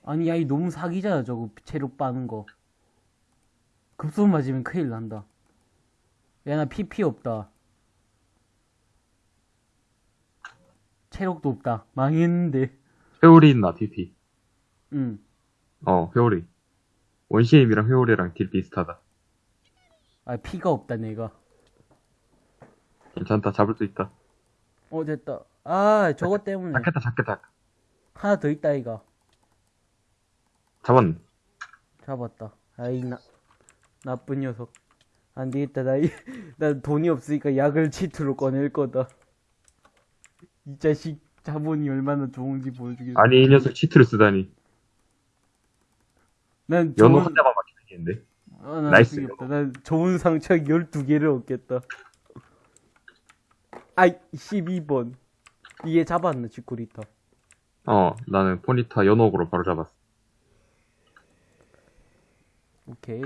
아니, 야, 이 너무 사기잖아, 저거, 체력 빠는 거. 급소 맞으면 큰일 난다. 야, 나 PP 없다. 체력도 없다. 망했는데. 회오리 있나, PP? 응. 어, 회오리. 원시임이랑 회오리랑 딜 비슷하다. 아, 피가 없다, 내가. 괜찮다, 잡을 수 있다. 어, 됐다. 아, 저것 때문에. 잡겠다, 잡겠다. 하나 더 있다, 이가. 잡았네. 잡았다. 아이, 나, 나쁜 녀석. 안 되겠다. 나, 이- 나 돈이 없으니까 약을 치트로 꺼낼 거다. 이 자식 자본이 얼마나 좋은지 보여주겠어. 아니, 이 녀석 치트를 쓰다니. 난 연호 좋은, 한 대만 맞추겠는데. 아, 난 나이스. 쓰겠다. 난 좋은 상처 12개를 얻겠다. 아이, 12번. 이게 잡았나, 지쿠리타. 어, 나는 포니타 연옥으로 바로 잡았어. 오케이.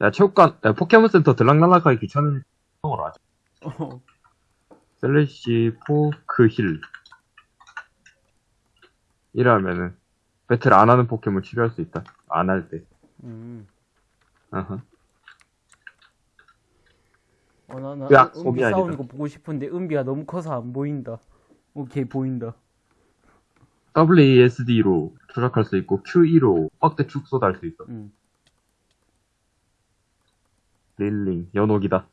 야, 체육관, 야, 포켓몬 센터 들락날락하기 귀찮은 형으로 하자. 어, slash poke heal. 이러면은, 배틀 안 하는 포켓몬 치료할 수 있다. 안 할 때. 음. 어, 나, 나, 야, 은비 소비. 싸우는 거 보고 싶은데, 은비가 너무 커서 안 보인다. 오케이, 보인다. WASD로 추적할 수 있고, QE로 확대 축소도 할 수 있어. 응. 릴링, 연옥이다.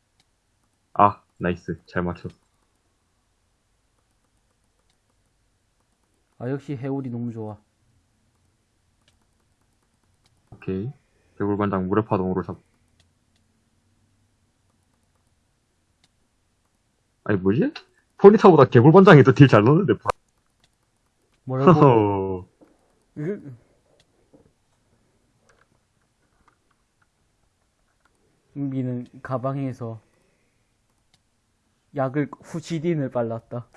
아, nice. 잘 맞췄어. 아, 역시 해오리 너무 좋아. 오케이. 개굴반장 물의 파동으로 잡. 아니, 뭐지? 포니타보다 개굴반장이 더 deal 잘 넣는데. 뭐라고? 은비는 가방에서 약을 후시딘을 빨랐다.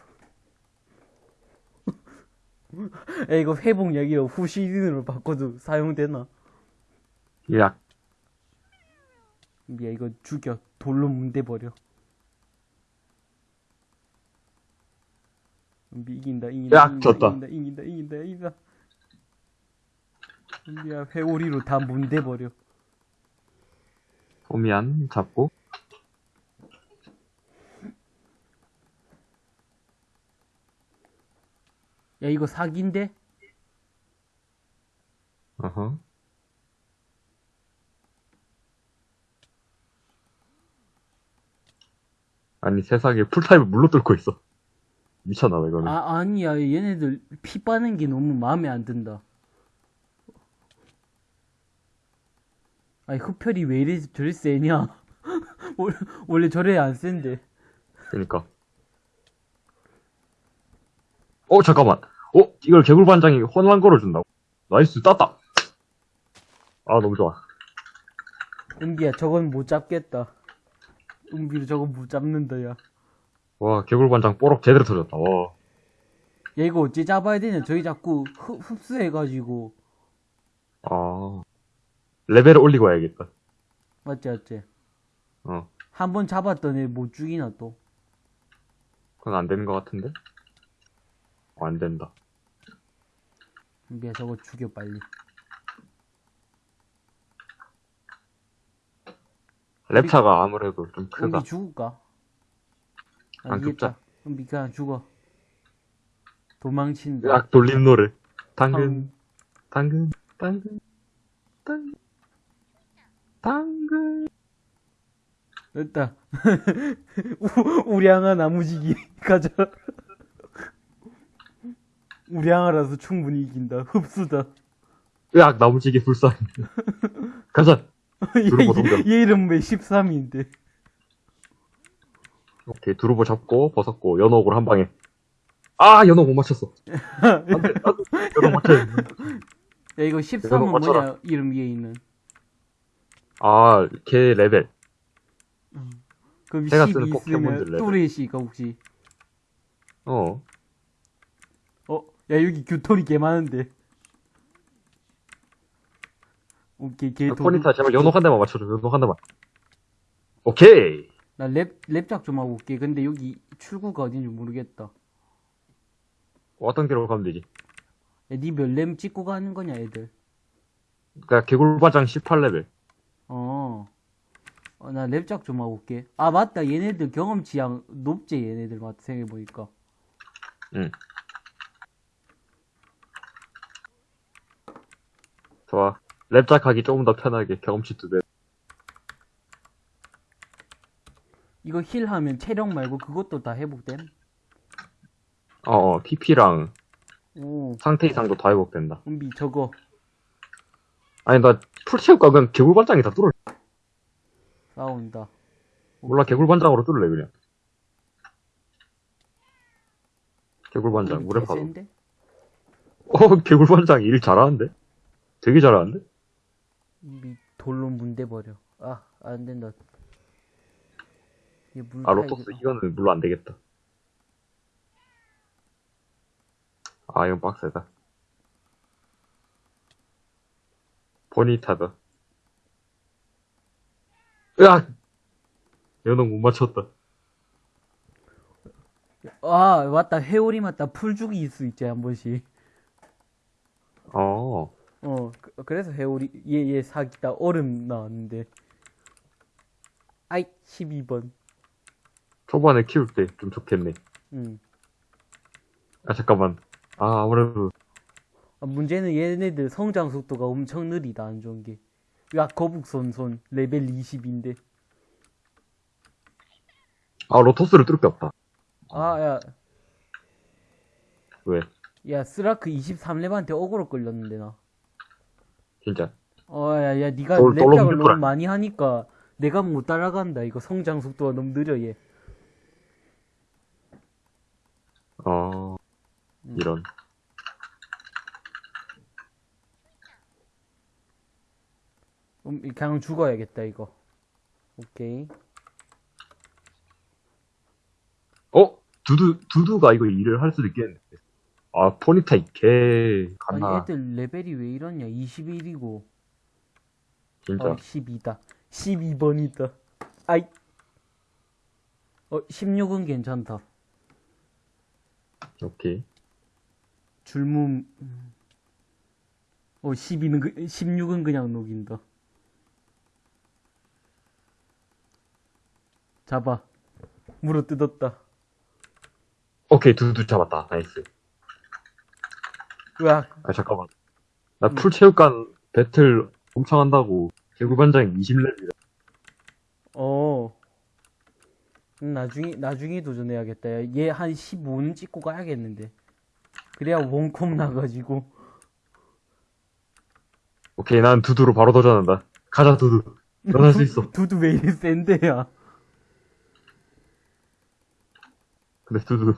야, 이거 회복약이라 후시딘으로 바꿔도 사용되나? 야, 은비야 이거 죽여 돌로 문대버려. 은비 이긴다 이긴다 야, 이긴다, 졌다. 이긴다 이긴다 이긴다 이긴다. 은비야 회오리로 다 문대버려. 포미안 잡고. 야 이거 사기인데? 어허. 아니, 세상에 풀타입을 물로 뚫고 있어. 미쳤나, 봐, 이거는. 아 아니야 얘네들 피 빠는 게 너무 마음에 안 든다. 아니 흡혈이 왜 이래 저리 세냐? 원래, 원래 저래 안 센데. 그니까. 어, 잠깐만. 어, 이걸 개굴반장이 혼란 걸어준다고? Nice, 땄다! 아, 너무 좋아. 은비야 저건 못 잡겠다. 은비로 저건 못 잡는다 야. 와, 개굴반장 뽀록 제대로 터졌다, 와. 야 이거 어째 잡아야 되냐? 저희 자꾸 흡, 흡수해가지고 아. 레벨을 올리고 와야겠다. 맞지 맞지. 어. 한 번 잡았던 애못 죽이나 또. 그건 안 되는 것 같은데? 어, 안 된다. 은비야 저거 죽여 빨리. 랩차가 아무래도 좀 크다. 은비 죽을까? 아, 안. 죽자. 은비 그냥 죽어. 도망친다. 약 돌림 노래. 당근, 음. 당근, 당근, 당근, 당근. 됐다. 우- 우량아 나무지기 가자. 우량아라서 충분히 이긴다. 흡수다. 으악, 나무지기 불쌍. 가자. 얘, 얘 이름 왜 13인데? 오케이, 두루보 잡고, 벗었고, 연옥으로 한 방에. 아, 연옥 못 맞췄어. 안 돼, 안 돼. 연옥 맞춰야 돼. 야 이거 13은 맞춰라. 뭐냐 이름 위에 있는. 아, 걔 레벨. 그럼 제가 10이 쓰는 포켓몬들 레벨. 또레시가 혹시? 어. 어? 야 여기 규토리 개 많은데. 오케이 걔 도둑. 포니타, 제발 연옥 한 대만 맞춰줘, 연옥 한 대만. 오케이. 나 렙 렙작 좀 하고 올게. 근데 여기 출구가 어딘지 모르겠다. 어떤 길로 가면 되지? 야, 니 몇 렙 찍고 가는 거냐, 애들? 그니까, 개굴반장 18레벨. 어. 어, 나 렙작 좀 하고 올게. 아, 맞다. 얘네들 경험치양 높지, 얘네들. 맞다. 생각해보니까. 응. 좋아. 렙작 하기 조금 더 편하게 경험치 두 배. 이거 heal 하면 체력 말고 그것도 다 회복됨? 어어, PP랑 오, 상태 이상도 다 회복된다. 은비 저거. 아니, 나 full 채울까? 그냥 개굴 반장이 다 뚫을. 싸운다. 몰라, 개굴 반장으로 뚫을래, 그냥. 개굴 반장, 은비 물에 파도. 어, 개굴 반장 일 잘하는데? 되게 잘하는데? 은비 돌로 문대버려. 아, 안 된다. 얘 물. 아, 로토스, 이거는 물로 안 되겠다. 아, 이건 빡세다. 보니타다. 으악! 연옥 못 맞췄다. 아, 맞다. 회오리 맞다. 풀죽이 있을 수 있지, 한 번씩. 어, 어, 그, 그래서 회오리, 얘, 얘 사기다. 얼음 나왔는데. 아이, 12번. 초반에 키울 때 좀 좋겠네. 응. 아, 잠깐만. 아, 아무래도, 아, 문제는 얘네들 성장 속도가 엄청 느리다, 안 좋은 게. 야, 거북손손, 레벨 20인데. 아, 로토스를 뚫을 게 없다. 아, 야, 왜? 야, 스라크 23렙한테 어그로 끌렸는데, 나. 진짜. 어, 야, 돌로 렙작을 너무? 많이 하니까 내가 못 따라간다. 이거 성장 속도가 너무 느려, 얘. 어, 음. 이런. 음, 그냥 죽어야겠다, 이거. 오케이. 어? 두두, 두두가 이거 일을 할 수도 있겠는데. 아, 포니타 개, 아니, 갔나. 애들 레벨이 왜 이러냐? 21이고. 진짜. 어, 12다. 12번이다. 아이. 어, 16은 괜찮다. 오케이. 줄무, 음. 어, 12는, 그, 16은 그냥 녹인다. 잡아. 물어 뜯었다. 오케이, 두두 잡았다. Nice. 으악. 아, 잠깐만. 나 풀체육관 배틀 엄청 한다고. 개구반장 20렙이다. 어. 음, 나중에, 나중에 도전해야겠다. 얘 한 15는 찍고 가야겠는데. 그래야 원콤 나가지고. 오케이, 난 두두로 바로 도전한다. 가자, 두두. 넌 할 수 있어. 두두 왜 이리 센데야. 근데 두두.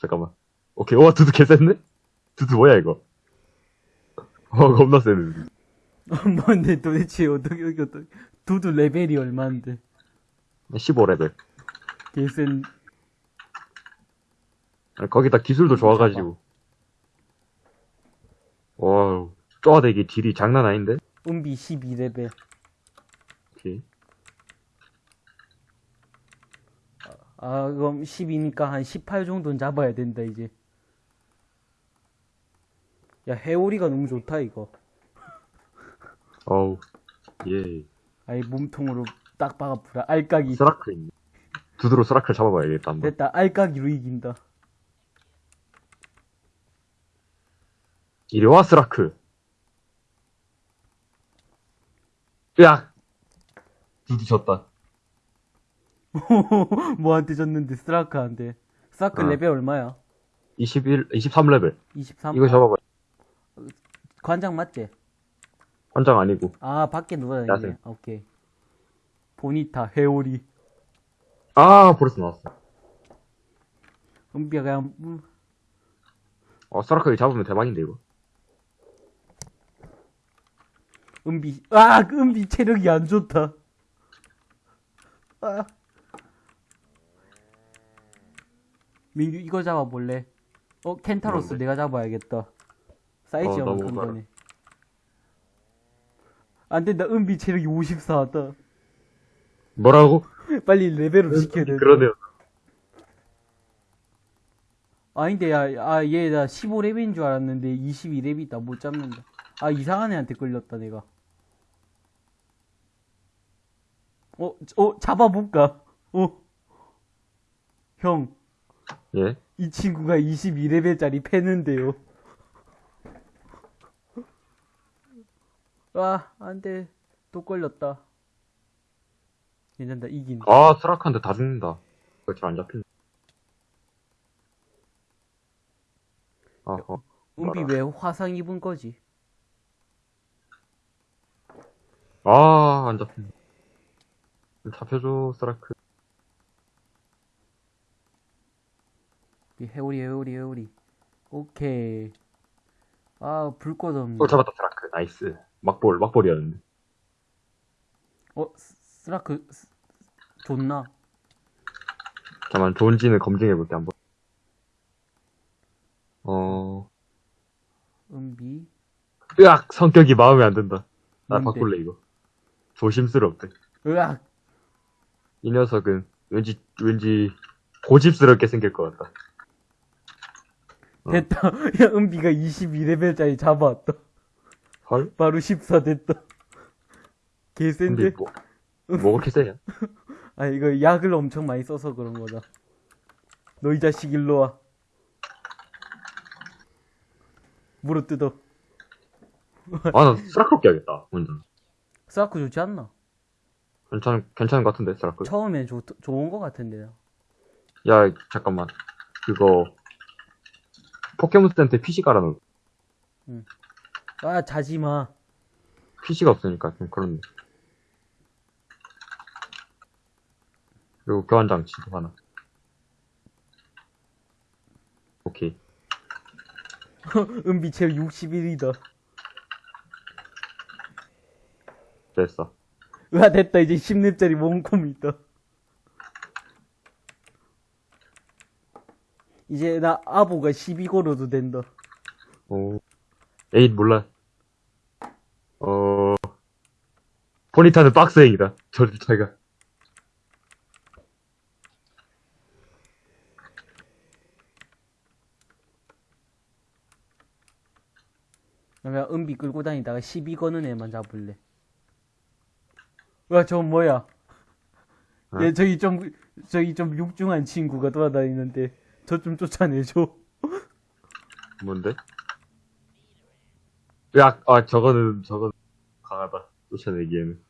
잠깐만. 오케이, 와, 두두 개 센데? 두두 뭐야, 이거? 어, 겁나 세네. 뭔데 도대체 어떻게, 어떻게, 어떻게. 두두 레벨이 얼만데. 15레벨. 개센, 거기다 기술도 좋아가지고. Wow. 쪼아대기 deal이 장난 아닌데? 은비 12레벨. 오케이. 아, 그럼 10이니까 한 18 정도는 잡아야 된다, 이제. 야, 해오리가 너무 좋다, 이거. 어우. 예. 아이, 몸통으로 딱 박아 풀어. 알까기. 스라크 있네. 두두로 스라크를 잡아봐야겠다, 한번. 됐다, 알까기로 이긴다. 이리 와, 스라크. 으악! 두두 졌다. 뭐한테 졌는데, 스라크한테. 스라크 어. 레벨 얼마야? 21, 23레벨. 23? 이거 잡아봐. 관장 맞지? 환장 아니고. 아, 밖에 누가. 야생. 오케이. 보니타, 해오리. 아, 벌써 나왔어. 은비야, 그냥, 음, 어, 스라크 잡으면 대박인데, 이거. 은비, 아, 은비 체력이 안 좋다. 아. 민규, 이거 잡아볼래? 어, 켄타로스 뭔데? 내가 잡아야겠다. 사이즈 어, 형 너무 큰 가라. 거네. 안 된다, 은비 체력이 54다. 뭐라고? 빨리 레벨업 시켜야 돼. 그러네요. 아닌데, 야, 아, 얘, 나 15렙인 줄 알았는데, 22렙이다. 못 잡는다. 아, 이상한 애한테 끌렸다, 내가. 어, 어, 잡아볼까? 어. 형, 예. 이 친구가 22레벨짜리 패는데요. 아, 안 돼. 또 걸렸다. 괜찮다, 이긴. 아, 스라크한테 다 죽는다. 그거 잘안 잡힌다. 아, 어. 은비 왜 화상 입은 거지? 아, 안 잡힌다. 잡혀줘, 스라크. 해오리, 해오리, 해오리. 오케이. 아, 불꽃 없네. 또 잡았다, 스라크. nice. 막볼, 막볼이었는데. 어, 스- 스라크, 스- 좋나? 잠깐만, 좋은지는 검증해볼게, 한번. 어, 은비. 으악! 성격이 마음에 안 든다. 나 뭔데? 바꿀래, 이거. 조심스럽대. 으악! 이 녀석은 왠지, 왠지 고집스럽게 생길 것 같다. 어. 됐다. 야, 은비가 22레벨짜리 잡아왔다. 헐? 바로 14 됐다. 개센데? 뭐, 뭐 그렇게 세냐? 아, 이거 약을 엄청 많이 써서 그런 거다. 너 이 자식 일로 와. 물어 뜯어. 아, 나 스라크 껴야겠다, 혼자. 스라크 좋지 않나? 괜찮, 괜찮은 것 같은데, 스라크. 처음엔 좋, 좋은 거 같은데. 야, 잠깐만. 그거, 포켓몬스터한테 PC 깔아놓은, 아, 자지 마. PC가 없으니까 좀 그렇네. 그리고 교환장치도 하나. 오케이. 은비 체력 61이다. 됐어. 으아, 됐다. 이제 10렙짜리 몸콤 있다. 이제 나 아보가 12고로도 된다. 오. 에잇, 몰라. 어, 포니타는 박스행이다. 저리 차이가. 그러면 은비 끌고 다니다가 12 거는 애만 잡을래. 와, 저 뭐야? 어? 얘 저기 좀, 저기 좀 육중한 친구가 돌아다니는데, 저 좀 쫓아내줘. 뭔데? 야, 아, 저거는, 저건 강하다. 쫓아내기에는.